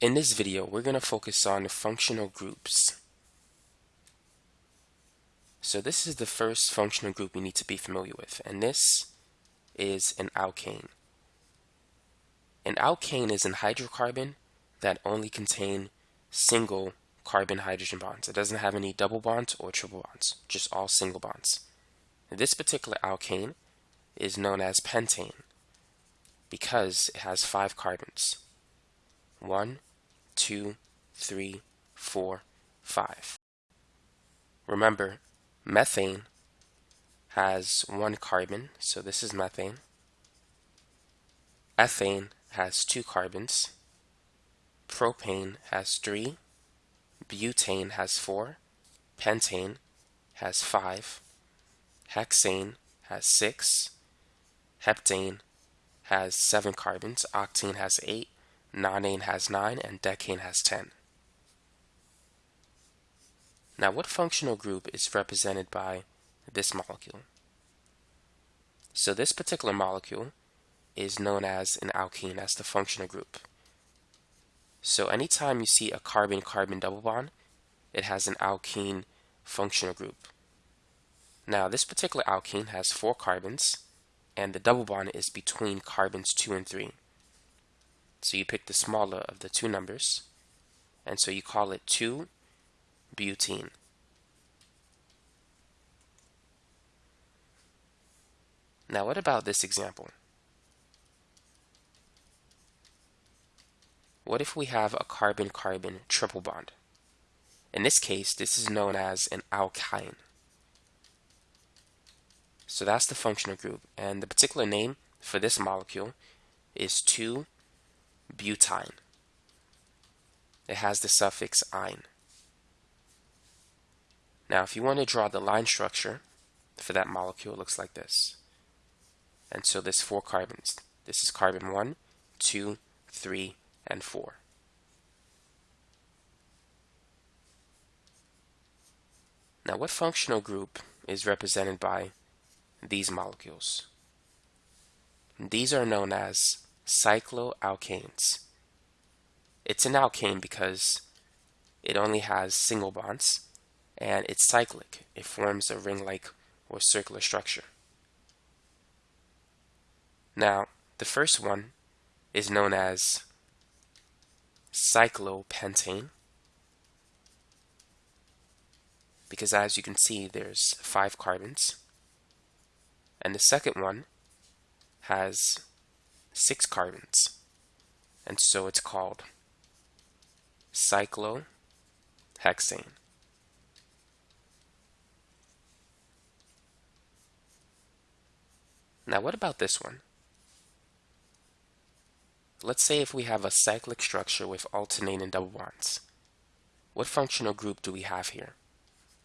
In this video, we're going to focus on functional groups. So this is the first functional group we need to be familiar with, and this is an alkane. An alkane is an hydrocarbon that only contain single carbon hydrogen bonds. It doesn't have any double bonds or triple bonds, just all single bonds. This particular alkane is known as pentane because it has five carbons. One, two, three, four, five. Remember, methane has one carbon, so this is methane. Ethane has two carbons. Propane has three. Butane has four. Pentane has five. Hexane has six. Heptane has seven carbons. Octane has eight. Nonane has 9 and decane has 10. Now what functional group is represented by this molecule? So this particular molecule is known as an alkene, as the functional group. So anytime you see a carbon-carbon double bond, it has an alkene functional group. Now this particular alkene has four carbons, and the double bond is between carbons 2 and 3. So you pick the smaller of the two numbers, and so you call it 2-butene. Now what about this example? What if we have a carbon-carbon triple bond? In this case, this is known as an alkyne. So that's the functional group, and the particular name for this molecule is 2 butyne. It has the suffix "-yne". Now if you want to draw the line structure for that molecule, it looks like this. And so there's four carbons. This is carbon 1, 2, 3, and 4. Now what functional group is represented by these molecules? These are known as cycloalkanes. It's an alkane because it only has single bonds and it's cyclic. It forms a ring-like or circular structure. Now, the first one is known as cyclopentane because as you can see there's five carbons and the second one has six carbons. And so it's called cyclohexane. Now what about this one? Let's say if we have a cyclic structure with alternating double bonds. What functional group do we have here?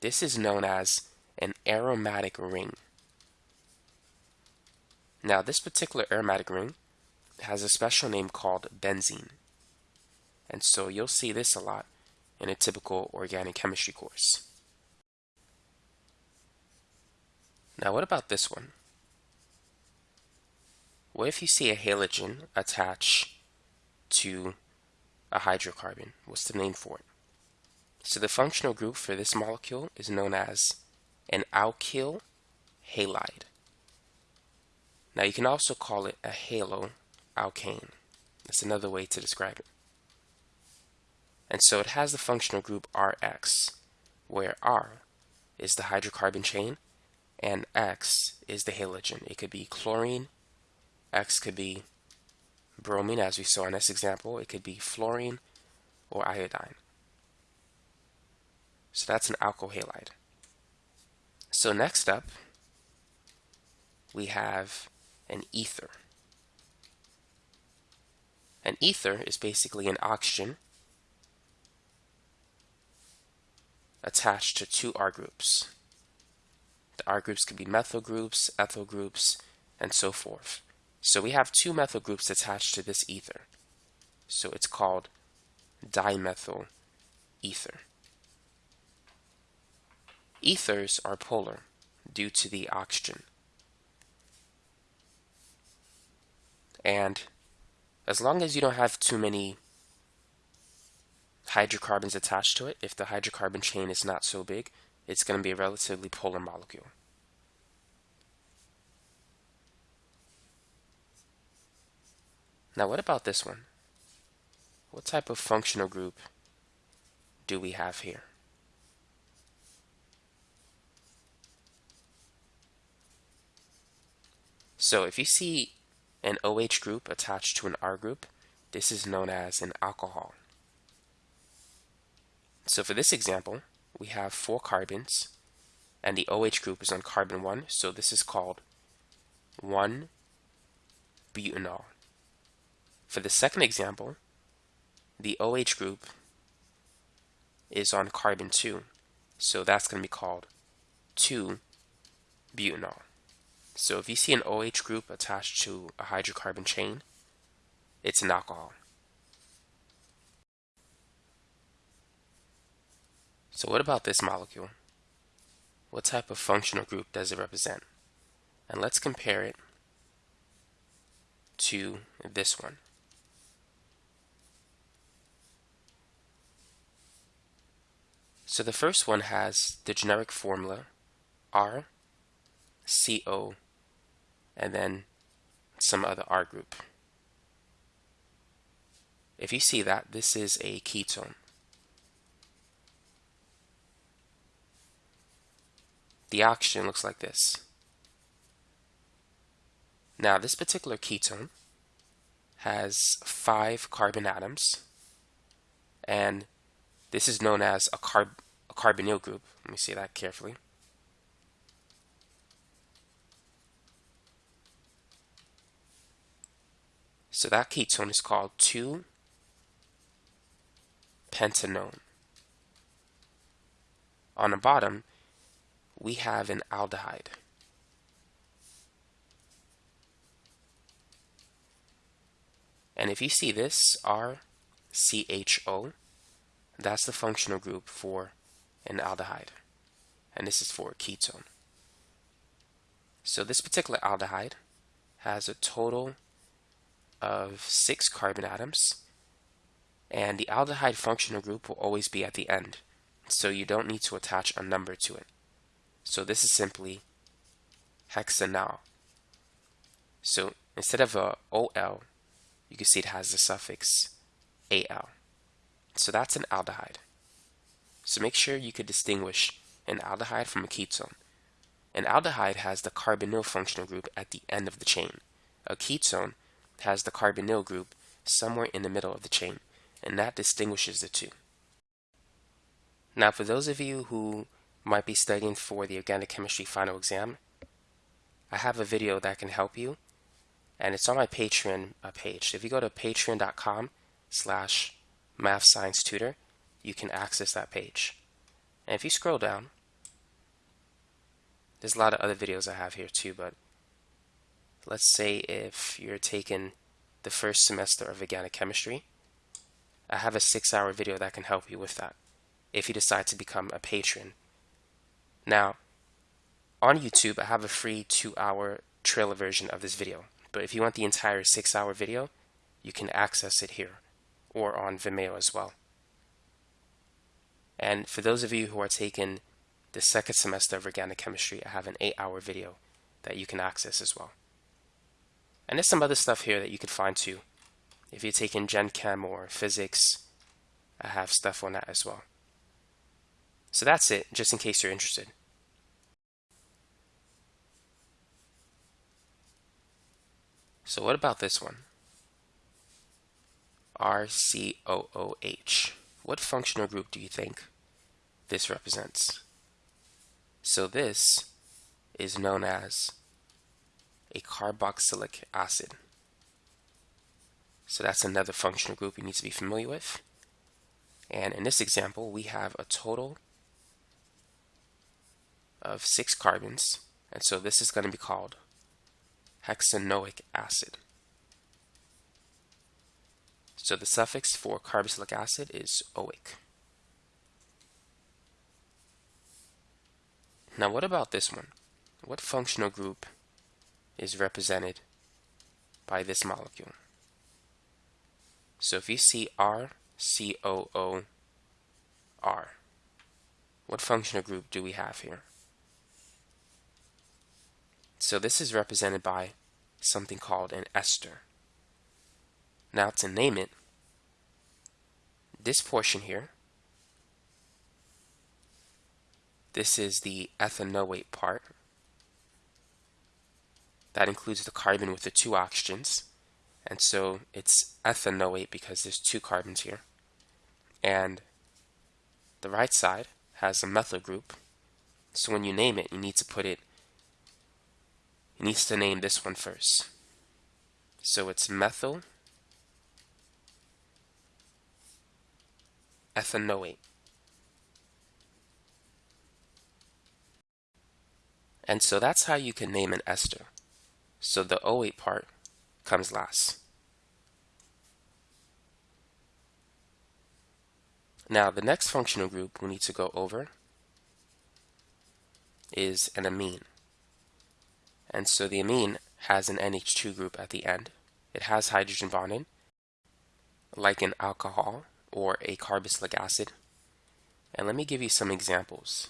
This is known as an aromatic ring. Now this particular aromatic ring has a special name called benzene. And so you'll see this a lot in a typical organic chemistry course. Now what about this one? What if you see a halogen attach to a hydrocarbon? What's the name for it? So the functional group for this molecule is known as an alkyl halide. Now you can also call it a halo alkane. That's another way to describe it. And so it has the functional group Rx, where R is the hydrocarbon chain and X is the halogen. It could be chlorine, X could be bromine, as we saw in this example. It could be fluorine or iodine. So that's an alkyl halide. So next up, we have an ether. Ether is basically an oxygen attached to two R groups. The R groups could be methyl groups, ethyl groups, and so forth. So we have two methyl groups attached to this ether. So it's called dimethyl ether. Ethers are polar due to the oxygen. And as long as you don't have too many hydrocarbons attached to it, if the hydrocarbon chain is not so big, it's going to be a relatively polar molecule. Now what about this one? What type of functional group do we have here? So if you see an OH group attached to an R group, this is known as an alcohol. So for this example, we have four carbons and the OH group is on carbon 1, so this is called 1-butanol. For the second example, the OH group is on carbon 2, so that's going to be called 2-butanol. So if you see an OH group attached to a hydrocarbon chain, it's an alcohol. So what about this molecule? What type of functional group does it represent? And let's compare it to this one. So the first one has the generic formula R, CO, and then some other R group. If you see that, this is a ketone. The oxygen looks like this. Now, this particular ketone has five carbon atoms, and this is known as a, carb a carbonyl group. Let me see that carefully. So that ketone is called 2-pentanone. On the bottom, we have an aldehyde. And if you see this RCHO, that's the functional group for an aldehyde. And this is for a ketone. So this particular aldehyde has a total of six carbon atoms and the aldehyde functional group will always be at the end so you don't need to attach a number to it. So this is simply hexanal. So instead of a OL, you can see it has the suffix AL. So that's an aldehyde. So make sure you could distinguish an aldehyde from a ketone. An aldehyde has the carbonyl functional group at the end of the chain. A ketone has the carbonyl group somewhere in the middle of the chain, and that distinguishes the two. Now, for those of you who might be studying for the organic chemistry final exam, I have a video that can help you, and it's on my Patreon uh, page. If you go to patreon.com slash math science tutor, you can access that page. And if you scroll down, there's a lot of other videos I have here too, but let's say if you're taking the first semester of organic chemistry, I have a six hour video that can help you with that if you decide to become a patron. Now, on YouTube, I have a free two hour trailer version of this video, but if you want the entire six hour video, you can access it here or on Vimeo as well. And for those of you who are taking the second semester of organic chemistry, I have an eight hour video that you can access as well. And there's some other stuff here that you could find too. If you're taking Gen Chem or physics, I have stuff on that as well. So that's it, just in case you're interested. So what about this one? RCOOH. What functional group do you think this represents? So this is known as a carboxylic acid. So that's another functional group you need to be familiar with. And in this example, we have a total of six carbons. And so this is going to be called hexanoic acid. So the suffix for carboxylic acid is oic. Now what about this one? What functional group is represented by this molecule. So if you see RCOO R. What functional group do we have here? So this is represented by something called an ester. Now to name it, this portion here, this is the ethanoate part. That includes the carbon with the two oxygens. And so it's ethanoate because there's two carbons here. And the right side has a methyl group. So when you name it, you need to put it, it needs to name this one first. So it's methyl ethanoate. And so that's how you can name an ester. So the oh OAte part comes last. Now the next functional group we need to go over is an amine. And so the amine has an NH2 group at the end. It has hydrogen bonding, like an alcohol or a carboxylic acid. And let me give you some examples.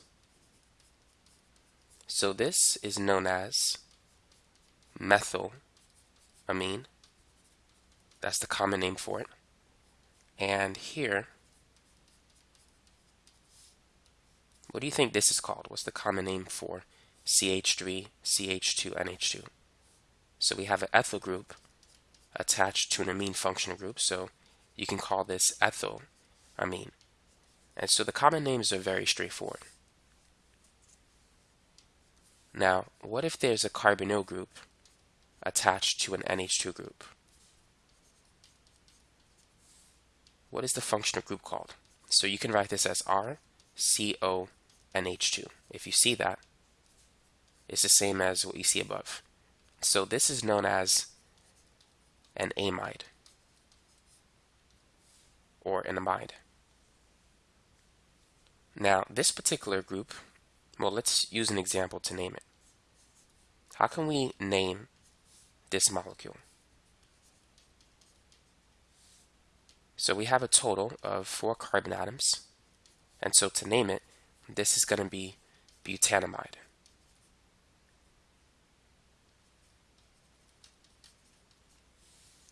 So this is known as methyl amine. That's the common name for it. And here, what do you think this is called? What's the common name for CH3, CH2, NH2? So we have an ethyl group attached to an amine functional group. So you can call this ethyl amine. And so the common names are very straightforward. Now, what if there's a carbonyl group attached to an NH2 group? What is the functional group called? So you can write this as RCONH2. If you see that, it's the same as what you see above. So this is known as an amide or an amide. Now, this particular group, well, let's use an example to name it. How can we name this molecule? So we have a total of four carbon atoms. And so to name it, this is going to be butanamide.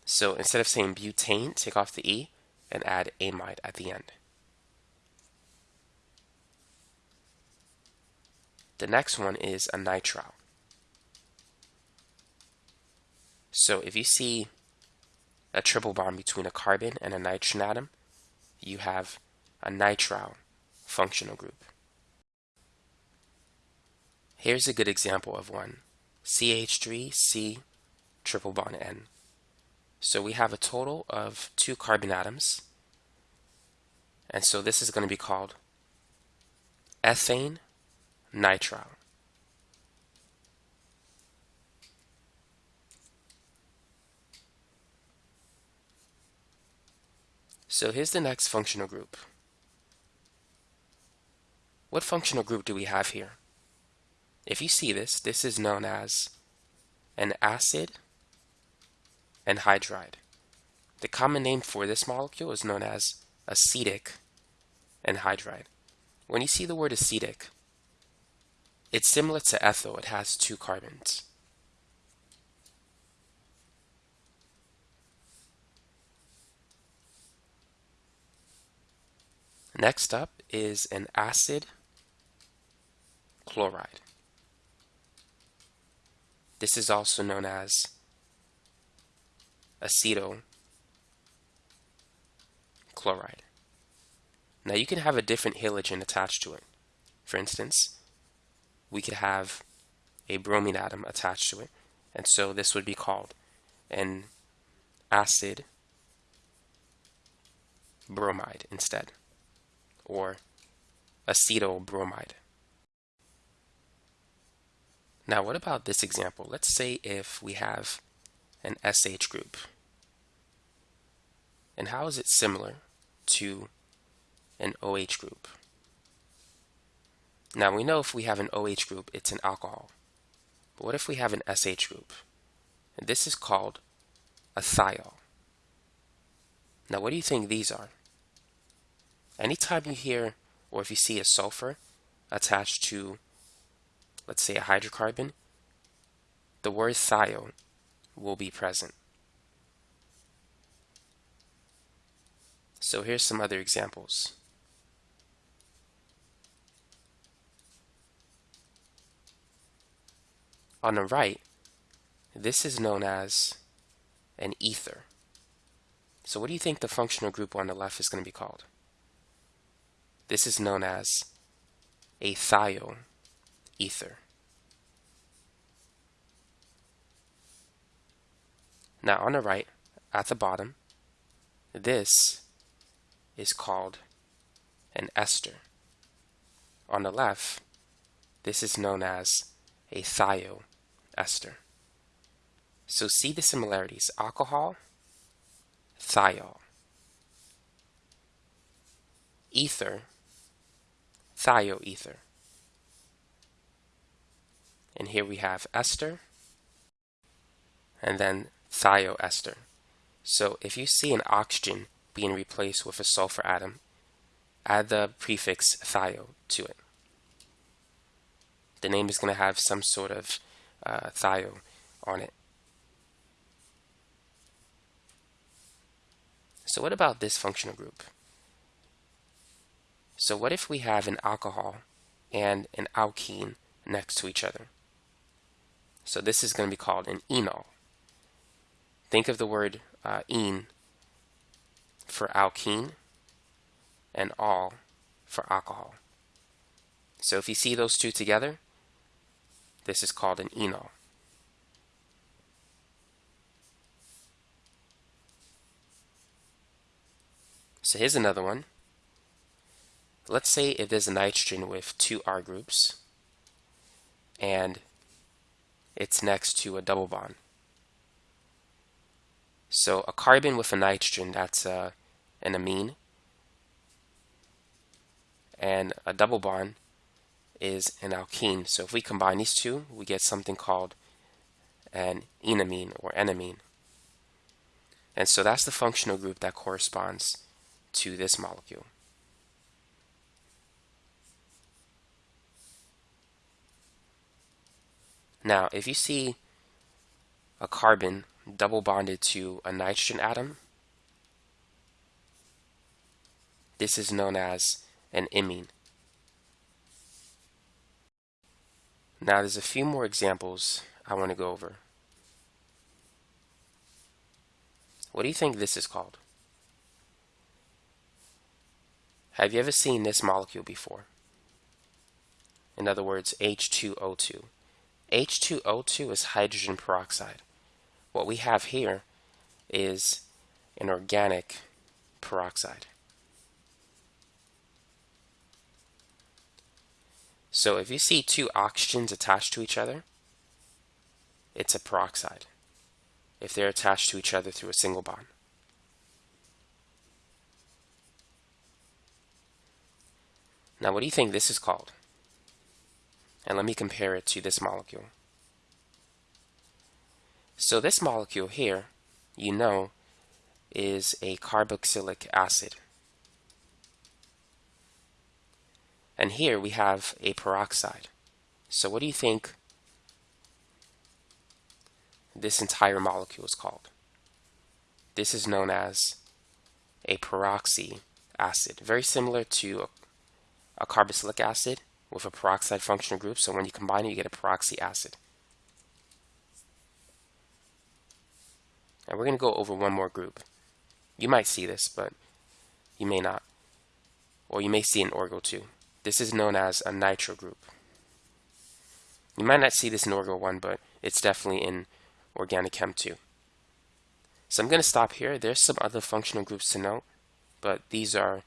So instead of saying butane, take off the E and add amide at the end. The next one is a nitrile. So if you see a triple bond between a carbon and a nitrogen atom, you have a nitrile functional group. Here's a good example of one. CH3C triple bond N. So we have a total of two carbon atoms. And so this is going to be called ethane nitrile. So here's the next functional group. What functional group do we have here? If you see this, this is known as an acid anhydride. The common name for this molecule is known as acetic anhydride. When you see the word acetic, it's similar to ethyl. It has two carbons. Next up is an acid chloride. This is also known as acetyl chloride. Now you can have a different halogen attached to it. For instance, we could have a bromine atom attached to it. And so this would be called an acid bromide instead, or acetyl bromide. Now what about this example? Let's say if we have an SH group. And how is it similar to an OH group? Now we know if we have an OH group, it's an alcohol. But what if we have an SH group? And this is called a thiol. Now what do you think these are? Anytime you hear or if you see a sulfur attached to, let's say, a hydrocarbon, the word thio will be present. So here's some other examples. On the right, this is known as an ether. So what do you think the functional group on the left is going to be called? This is known as a thio ether. Now on the right, at the bottom, this is called an ester. On the left, this is known as a thioester. So see the similarities. Alcohol, thiol. Ether, thioether. And here we have ester, and then thioester. So if you see an oxygen being replaced with a sulfur atom, add the prefix thio to it. The name is going to have some sort of uh, thio on it. So what about this functional group? So what if we have an alcohol and an alkene next to each other? So this is going to be called an enol. Think of the word uh, ene for alkene and all for alcohol. So if you see those two together, this is called an enol. So here's another one. Let's say if there's a nitrogen with two R groups and it's next to a double bond. So a carbon with a nitrogen, that's uh, an amine. And a double bond is an alkene. So if we combine these two, we get something called an enamine or enamine. And so that's the functional group that corresponds to this molecule. Now, if you see a carbon double bonded to a nitrogen atom. This is known as an imine. Now there's a few more examples I want to go over. What do you think this is called? Have you ever seen this molecule before? In other words, H2O2. H2O2 is hydrogen peroxide. What we have here is an organic peroxide. So if you see two oxygens attached to each other, it's a peroxide if they're attached to each other through a single bond. Now what do you think this is called? And let me compare it to this molecule. So this molecule here, you know, is a carboxylic acid. And here we have a peroxide. So what do you think this entire molecule is called? This is known as a peroxy acid. Very similar to a, a carboxylic acid with a peroxide functional group. So when you combine it, you get a peroxy acid. And we're going to go over one more group. You might see this, but you may not. Or you may see an Orgo too. This is known as a nitro group. You might not see this in Orgo 1, but it's definitely in Organic Chem 2. So I'm going to stop here. There's some other functional groups to note, but these are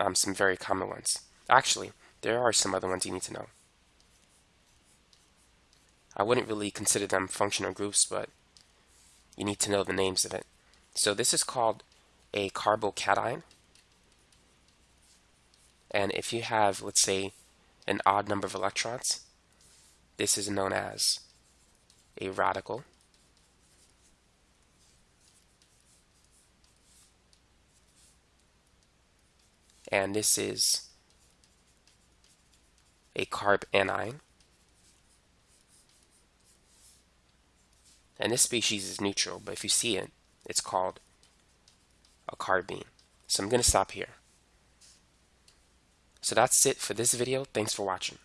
um, some very common ones. Actually, there are some other ones you need to know. I wouldn't really consider them functional groups, but you need to know the names of it. So this is called a carbocation. And if you have, let's say, an odd number of electrons, this is known as a radical. And this is a carbanion. And this species is neutral, but if you see it, it's called a carbene. So I'm going to stop here. So that's it for this video. Thanks for watching.